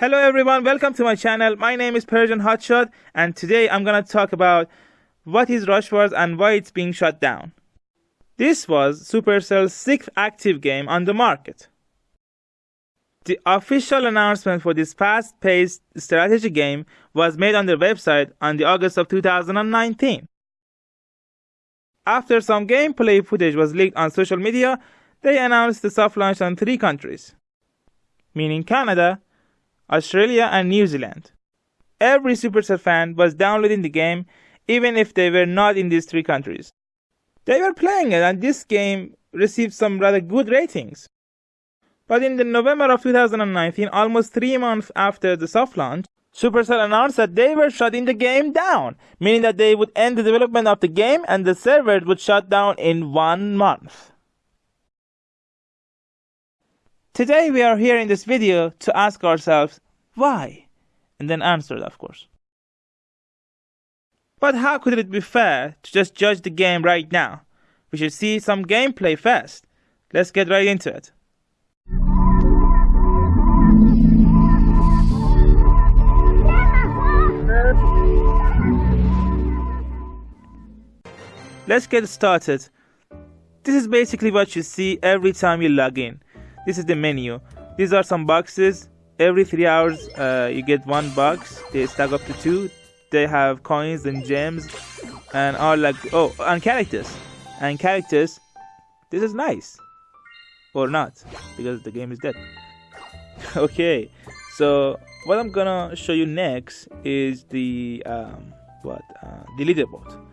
Hello everyone, welcome to my channel. My name is Persian Hotshot and today I'm gonna talk about what is Rush Wars and why it's being shut down. This was Supercell's sixth active game on the market. The official announcement for this fast-paced strategy game was made on their website on the August of 2019. After some gameplay footage was leaked on social media, they announced the soft launch on three countries, meaning Canada, Australia, and New Zealand. Every Supercell fan was downloading the game, even if they were not in these three countries. They were playing it, and this game received some rather good ratings. But in the November of 2019, almost three months after the soft launch, Supercell announced that they were shutting the game down, meaning that they would end the development of the game and the servers would shut down in one month. Today we are here in this video to ask ourselves why, and then answer it of course. But how could it be fair to just judge the game right now? We should see some gameplay first. Let's get right into it. Let's get started. This is basically what you see every time you log in. This is the menu. These are some boxes. Every three hours, uh, you get one box. They stack up to two. They have coins and gems, and all like oh, and characters, and characters. This is nice, or not, because the game is dead. okay, so what I'm gonna show you next is the um, what uh, the leaderboard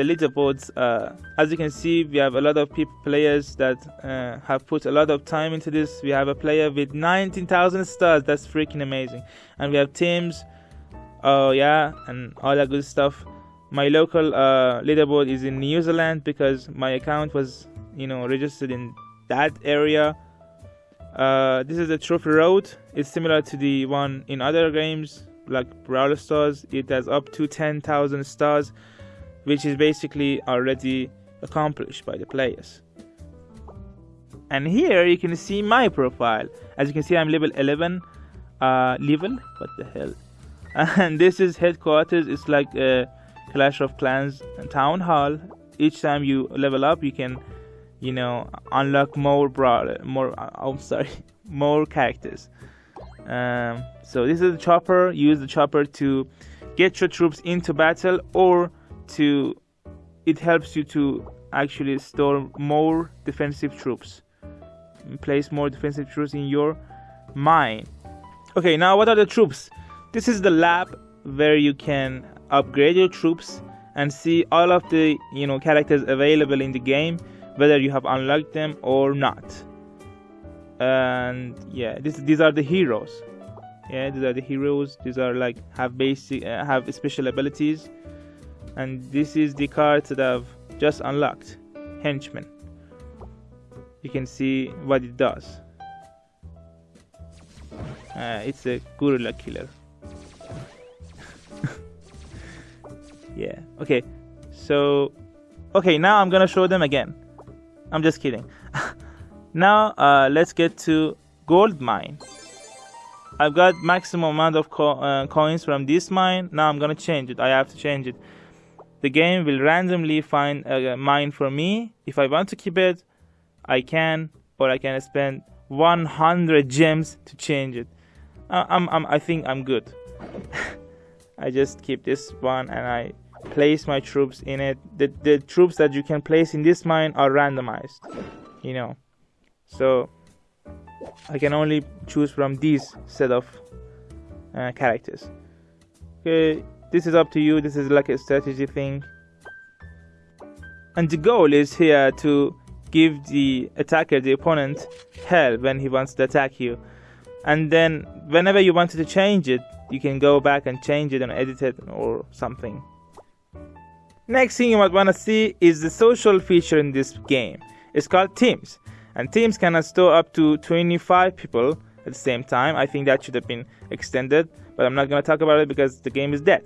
the leaderboards uh, as you can see we have a lot of people players that uh, have put a lot of time into this. We have a player with 19,000 stars. That's freaking amazing. And we have teams oh yeah and all that good stuff. My local uh, leaderboard is in New Zealand because my account was you know registered in that area. Uh, this is the trophy road. It's similar to the one in other games like Brawl Stars. It has up to 10,000 stars which is basically already accomplished by the players. And here you can see my profile. As you can see, I'm level 11. Uh, level? What the hell? And this is headquarters. It's like a Clash of Clans town hall. Each time you level up, you can, you know, unlock more broad, more. Uh, I'm sorry, more characters. Um, so this is the chopper. Use the chopper to get your troops into battle or to it helps you to actually store more defensive troops. Place more defensive troops in your mine. Okay now what are the troops? This is the lab where you can upgrade your troops and see all of the you know characters available in the game whether you have unlocked them or not. And yeah this these are the heroes. Yeah these are the heroes. These are like have basic uh, have special abilities and this is the card that I've just unlocked. Henchman. You can see what it does. Uh, it's a gorilla killer. Yeah okay. So okay now I'm gonna show them again. I'm just kidding. Now uh, let's get to gold mine. I've got maximum amount of co uh, coins from this mine. Now I'm gonna change it. I have to change it the game will randomly find a mine for me. If I want to keep it, I can, or I can spend 100 gems to change it. I'm, I'm, I think I'm good. I just keep this one and I place my troops in it. The, the troops that you can place in this mine are randomized, you know. So I can only choose from these set of uh, characters. Okay, this is up to you. This is like a strategy thing. And the goal is here to give the attacker the opponent hell when he wants to attack you. And then whenever you wanted to change it you can go back and change it and edit it or something. Next thing you might want to see is the social feature in this game. It's called teams. And teams can store up to 25 people at the same time i think that should have been extended but i'm not going to talk about it because the game is dead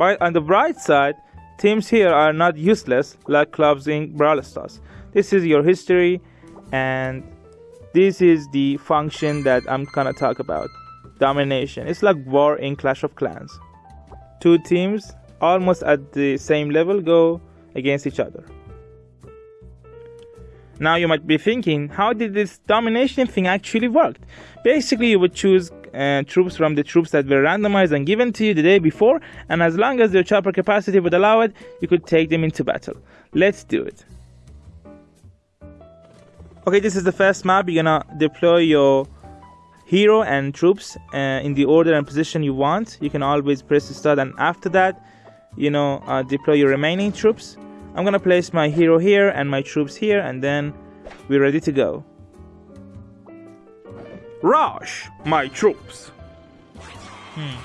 but on the bright side, teams here are not useless like clubs in Brawl Stars. This is your history and this is the function that I'm gonna talk about. Domination. It's like war in Clash of Clans. Two teams almost at the same level go against each other. Now you might be thinking, how did this domination thing actually work? Basically, you would choose uh, troops from the troops that were randomized and given to you the day before, and as long as your chopper capacity would allow it, you could take them into battle. Let's do it. Okay, this is the first map. You're gonna deploy your hero and troops uh, in the order and position you want. You can always press start, and after that, you know, uh, deploy your remaining troops. I'm gonna place my hero here and my troops here and then we're ready to go. Rush my troops! Hmm.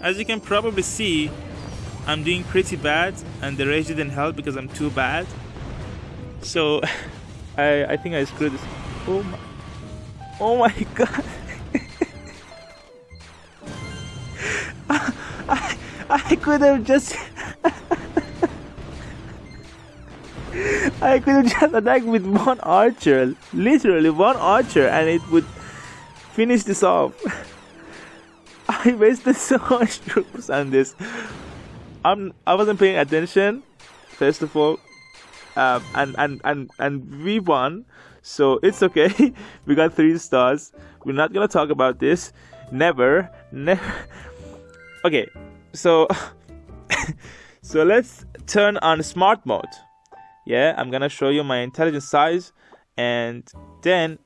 As you can probably see, I'm doing pretty bad and the rage didn't help because I'm too bad. So I, I think I screwed this. Oh my, oh my god. I, I could have just I could just attacked with one archer, literally one archer, and it would finish this off. I wasted so much troops on this. I'm I wasn't paying attention, first of all, um, and and and and we won, so it's okay. we got three stars. We're not gonna talk about this. Never, never. Okay, so so let's turn on smart mode yeah i'm gonna show you my intelligence size and then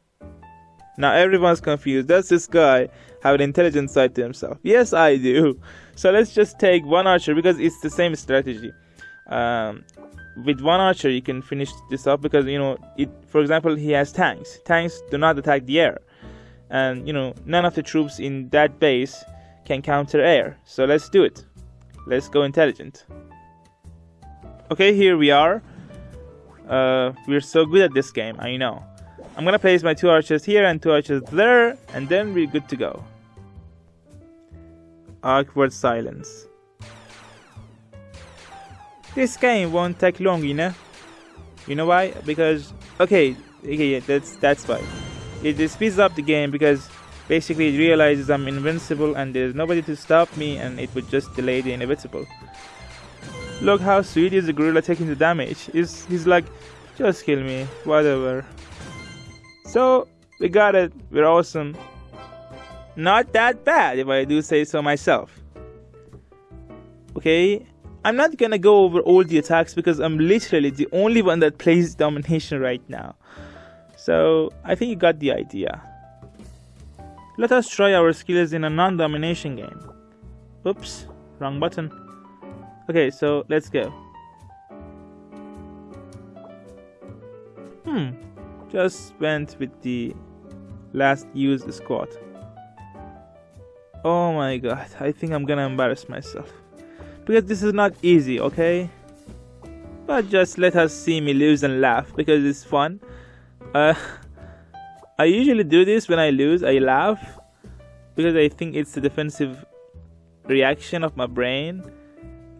now everyone's confused. Does this guy have an intelligence side to himself? Yes i do. So let's just take one archer because it's the same strategy. Um, with one archer you can finish this up because you know it for example he has tanks. Tanks do not attack the air. And you know none of the troops in that base can counter air. So let's do it. Let's go intelligent. Okay here we are uh, we're so good at this game, I know. I'm gonna place my two archers here and two archers there, and then we're good to go. Awkward silence. This game won't take long, you know? You know why? Because, okay, okay, yeah, that's, that's why. It, it speeds up the game because basically it realizes I'm invincible and there's nobody to stop me and it would just delay the inevitable. Look how sweet is the gorilla taking the damage. He's, he's like, just kill me, whatever. So, we got it. We're awesome. Not that bad, if I do say so myself. Okay, I'm not gonna go over all the attacks because I'm literally the only one that plays domination right now. So, I think you got the idea. Let us try our skills in a non-domination game. Oops, wrong button. Okay, so let's go. Hmm, just went with the last used squad. Oh my god, I think I'm gonna embarrass myself. Because this is not easy, okay? But just let us see me lose and laugh because it's fun. Uh, I usually do this when I lose, I laugh because I think it's the defensive reaction of my brain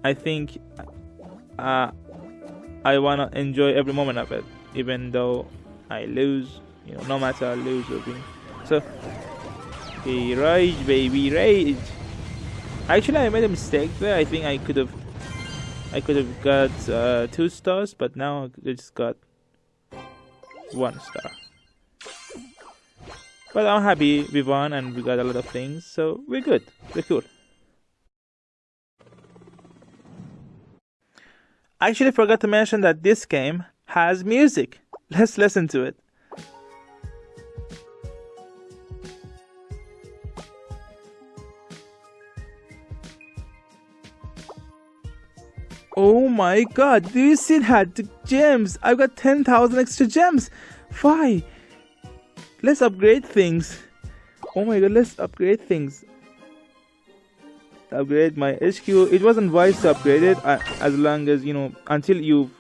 I think uh, I wanna enjoy every moment of it, even though I lose. You know, no matter I lose or win. So, hey, rage, baby, rage. Actually, I made a mistake there. I think I could have, I could have got uh, two stars, but now I just got one star. But I'm happy we won and we got a lot of things, so we're good. We're cool. I actually forgot to mention that this game has music. Let's listen to it. Oh my god, do you see that? The gems! I've got 10,000 extra gems! Why? Let's upgrade things. Oh my god, let's upgrade things upgrade my HQ. It wasn't wise to upgrade it uh, as long as you know until you've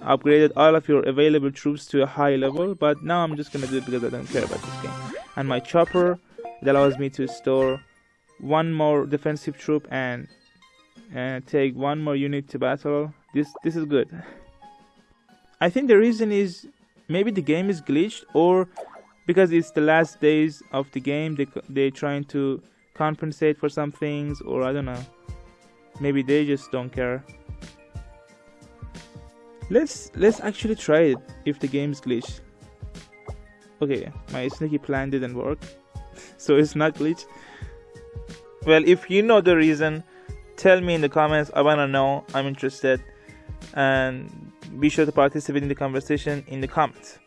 upgraded all of your available troops to a high level. But now I'm just gonna do it because I don't care about this game. And my chopper it allows me to store one more defensive troop and and take one more unit to battle. This this is good. I think the reason is maybe the game is glitched or because it's the last days of the game they they're trying to compensate for some things or I don't know. Maybe they just don't care. Let's let's actually try it if the game is glitched. Okay my sneaky plan didn't work so it's not glitched. Well if you know the reason tell me in the comments. I want to know. I'm interested. And be sure to participate in the conversation in the comments.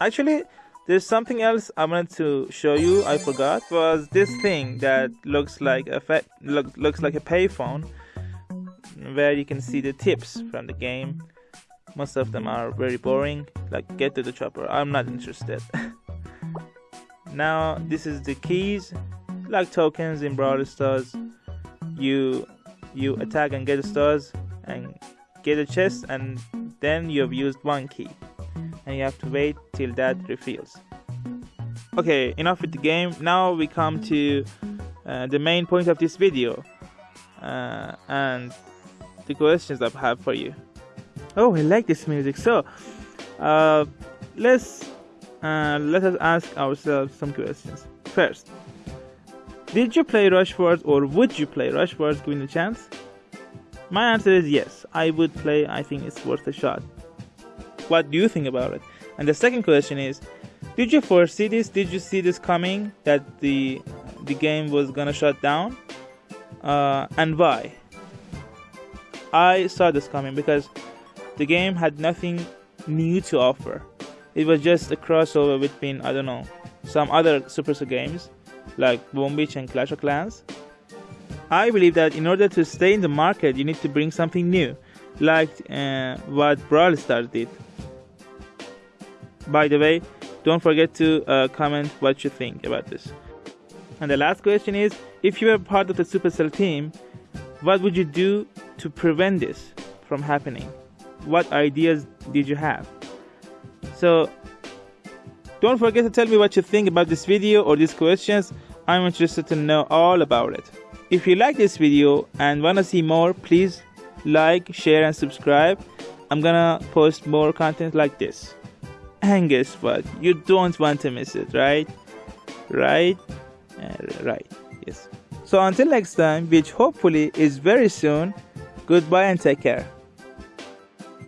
Actually there's something else i wanted to show you i forgot was this thing that looks like a look, looks like a payphone where you can see the tips from the game. Most of them are very boring like get to the chopper i'm not interested. Now this is the keys. Like tokens in Brawl Stars you you attack and get the stars and get a chest and then you have used one key and you have to wait till that refills. Okay enough with the game. Now we come to uh, the main point of this video uh, and the questions I have for you. Oh I like this music. So uh, let's uh, let us ask ourselves some questions. First did you play Rush Wars or would you play Rush Wars given a chance? My answer is yes, I would play, I think it's worth a shot. What do you think about it? And the second question is, did you foresee this? Did you see this coming that the the game was gonna shut down? Uh, and why? I saw this coming because the game had nothing new to offer. It was just a crossover between I don't know some other Supercell games like Boom Beach and Clash of Clans. I believe that in order to stay in the market, you need to bring something new, like uh, what Brawl Stars did. By the way, don't forget to uh, comment what you think about this. And the last question is if you were part of the Supercell team, what would you do to prevent this from happening? What ideas did you have? So, don't forget to tell me what you think about this video or these questions. I'm interested to know all about it. If you like this video and wanna see more, please like, share and subscribe. I'm gonna post more content like this. And guess what? You don't want to miss it, right? Right? Uh, right. Yes. So until next time, which hopefully is very soon, goodbye and take care.